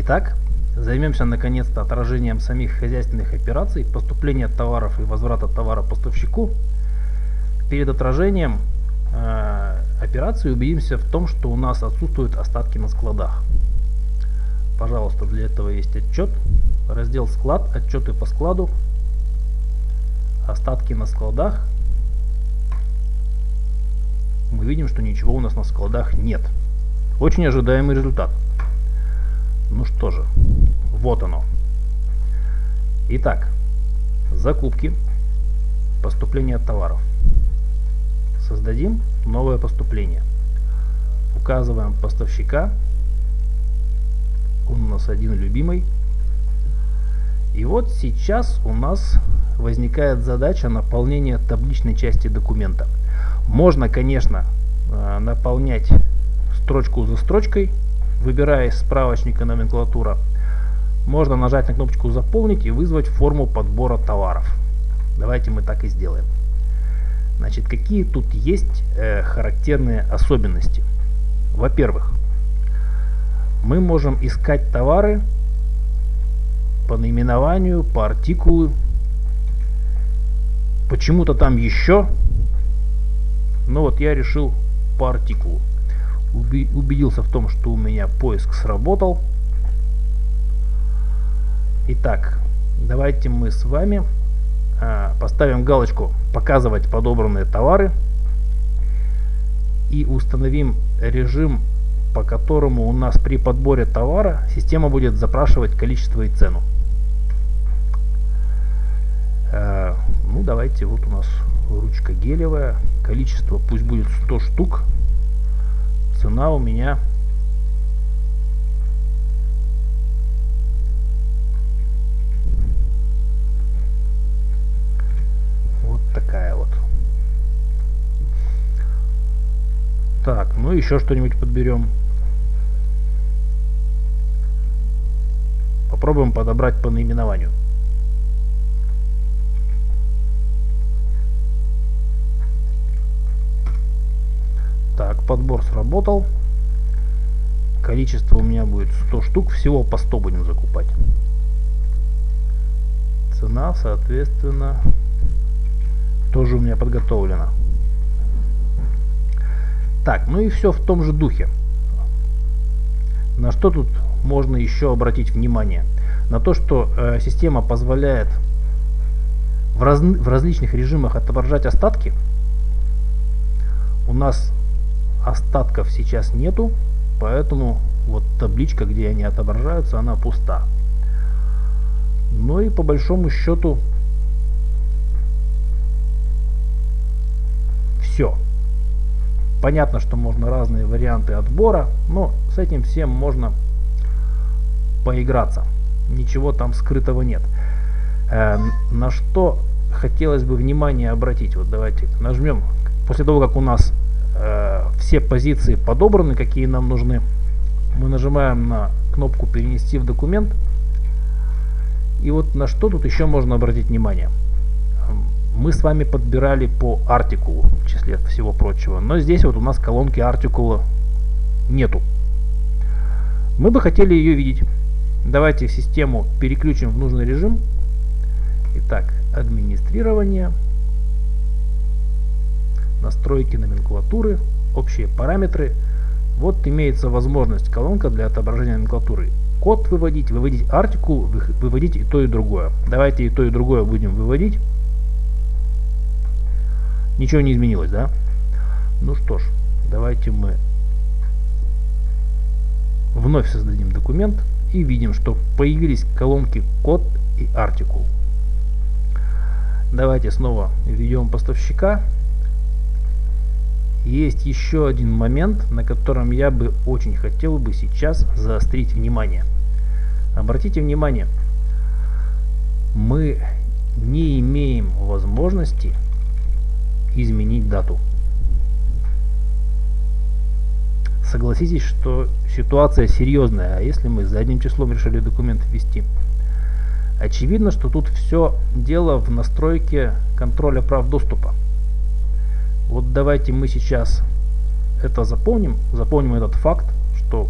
Итак, займемся наконец-то отражением самих хозяйственных операций, поступления товаров и возврата товара поставщику. Перед отражением э, операции убедимся в том, что у нас отсутствуют остатки на складах. Пожалуйста, для этого есть отчет. Раздел склад, отчеты по складу, остатки на складах. Мы видим, что ничего у нас на складах нет. Очень ожидаемый результат. Ну что же, вот оно. Итак, закупки, поступление товаров. Создадим новое поступление. Указываем поставщика. Он у нас один любимый. И вот сейчас у нас возникает задача наполнения табличной части документа. Можно, конечно, э, наполнять строчку за строчкой, выбирая из справочника номенклатура. Можно нажать на кнопочку «Заполнить» и вызвать форму подбора товаров. Давайте мы так и сделаем. Значит, какие тут есть э, характерные особенности? Во-первых, мы можем искать товары по наименованию, по артикулу, почему-то там еще. Но вот я решил по артикулу убедился в том, что у меня поиск сработал. Итак, давайте мы с вами а, поставим галочку «Показывать подобранные товары» и установим режим, по которому у нас при подборе товара система будет запрашивать количество и цену. А, ну, давайте, вот у нас ручка гелевая, количество пусть будет 100 штук, цена у меня вот такая вот. Так ну еще что-нибудь подберем. Попробуем подобрать по наименованию Так, подбор сработал. Количество у меня будет 100 штук. Всего по 100 будем закупать. Цена, соответственно, тоже у меня подготовлена. Так, ну и все в том же духе. На что тут можно еще обратить внимание? На то, что э, система позволяет в, раз, в различных режимах отображать остатки. У нас остатков сейчас нету, поэтому вот табличка, где они отображаются, она пуста. Ну и по большому счету все. Понятно, что можно разные варианты отбора, но с этим всем можно поиграться. Ничего там скрытого нет. Э, на что хотелось бы внимание обратить. Вот давайте нажмем. После того, как у нас все позиции подобраны, какие нам нужны. Мы нажимаем на кнопку «Перенести в документ». И вот на что тут еще можно обратить внимание. Мы с вами подбирали по артикулу, в числе всего прочего. Но здесь вот у нас колонки артикула нету. Мы бы хотели ее видеть. Давайте систему переключим в нужный режим. Итак, администрирование настройки номенклатуры, общие параметры. Вот имеется возможность колонка для отображения номенклатуры. Код выводить, выводить артикул, выводить и то и другое. Давайте и то и другое будем выводить. Ничего не изменилось, да? Ну что ж, давайте мы вновь создадим документ и видим, что появились колонки код и артикул. Давайте снова введем поставщика есть еще один момент, на котором я бы очень хотел бы сейчас заострить внимание. Обратите внимание, мы не имеем возможности изменить дату. Согласитесь, что ситуация серьезная, а если мы задним числом решили документ ввести? Очевидно, что тут все дело в настройке контроля прав доступа. Вот давайте мы сейчас это запомним, запомним этот факт, что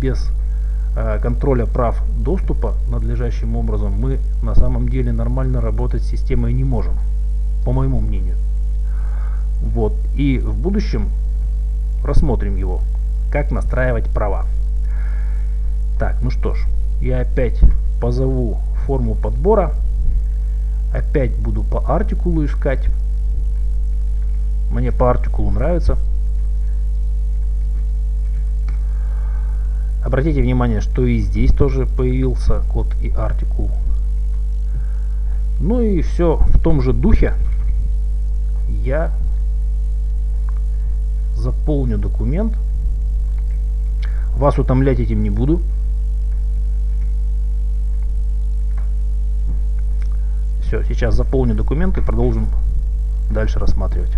без э, контроля прав доступа надлежащим образом, мы на самом деле нормально работать с системой не можем, по моему мнению. Вот. И в будущем рассмотрим его, как настраивать права. Так, ну что ж, я опять позову форму подбора. Опять буду по артикулу искать. Мне по артикулу нравится. Обратите внимание, что и здесь тоже появился код и артикул. Ну и все в том же духе. Я заполню документ. Вас утомлять этим не буду. Все, сейчас заполню документ и продолжим дальше рассматривать.